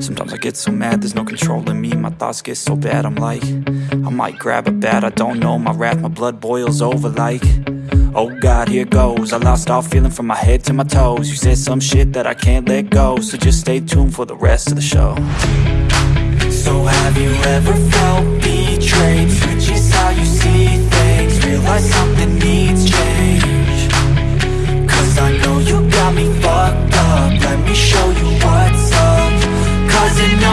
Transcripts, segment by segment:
Sometimes I get so mad, there's no control in me. My thoughts get so bad, I'm like I might grab a bat, I don't know. My wrath, my blood boils over like Oh God, here goes. I lost all feeling from my head to my toes. You said some shit that I can't let go So just stay tuned for the rest of the show. So have you ever felt betrayed?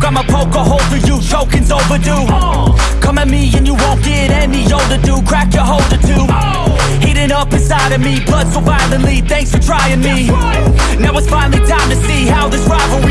smoke, I'ma poke a hole through you, choking's overdue. Come at me and you won't get any older, dude, crack your holder too Heating up inside of me, blood so violently, thanks for trying me. Now it's finally time to see how this rivalry